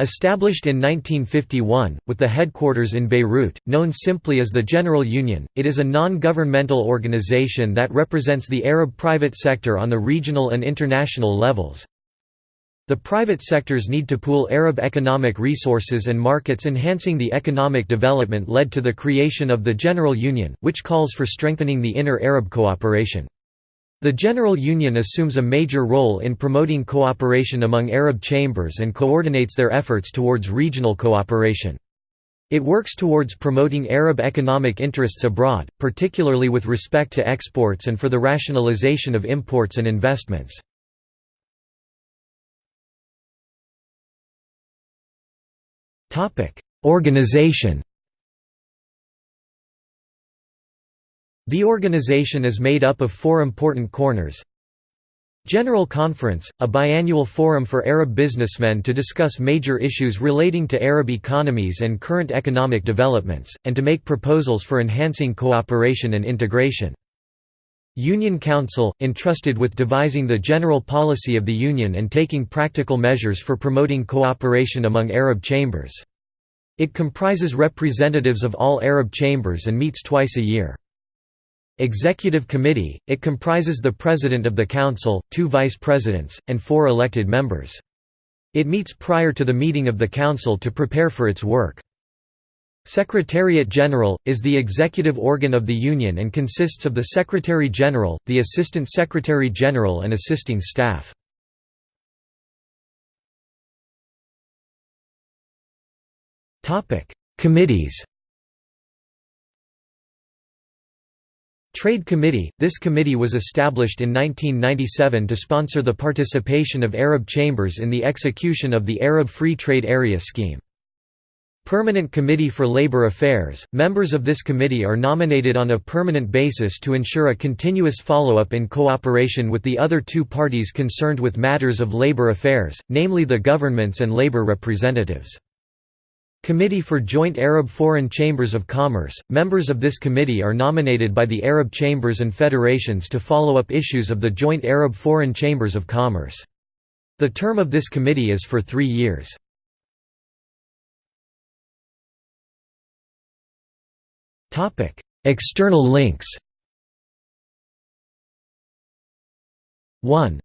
Established in 1951, with the headquarters in Beirut, known simply as the General Union, it is a non-governmental organization that represents the Arab private sector on the regional and international levels. The private sectors need to pool Arab economic resources and markets enhancing the economic development led to the creation of the General Union, which calls for strengthening the inner Arab cooperation. The General Union assumes a major role in promoting cooperation among Arab chambers and coordinates their efforts towards regional cooperation. It works towards promoting Arab economic interests abroad, particularly with respect to exports and for the rationalization of imports and investments. Organization The organization is made up of four important corners. General Conference, a biannual forum for Arab businessmen to discuss major issues relating to Arab economies and current economic developments, and to make proposals for enhancing cooperation and integration. Union Council, entrusted with devising the general policy of the Union and taking practical measures for promoting cooperation among Arab chambers. It comprises representatives of all Arab chambers and meets twice a year. Executive Committee, it comprises the President of the Council, two Vice Presidents, and four elected members. It meets prior to the meeting of the Council to prepare for its work. Secretariat General, is the executive organ of the Union and consists of the Secretary General, the Assistant Secretary General and assisting staff. Committees Trade Committee – This committee was established in 1997 to sponsor the participation of Arab chambers in the execution of the Arab Free Trade Area scheme. Permanent Committee for Labor Affairs – Members of this committee are nominated on a permanent basis to ensure a continuous follow-up in cooperation with the other two parties concerned with matters of labor affairs, namely the governments and labor representatives. Committee for Joint Arab Foreign Chambers of Commerce – Members of this committee are nominated by the Arab chambers and federations to follow up issues of the Joint Arab Foreign Chambers of Commerce. The term of this committee is for three years. External links 1.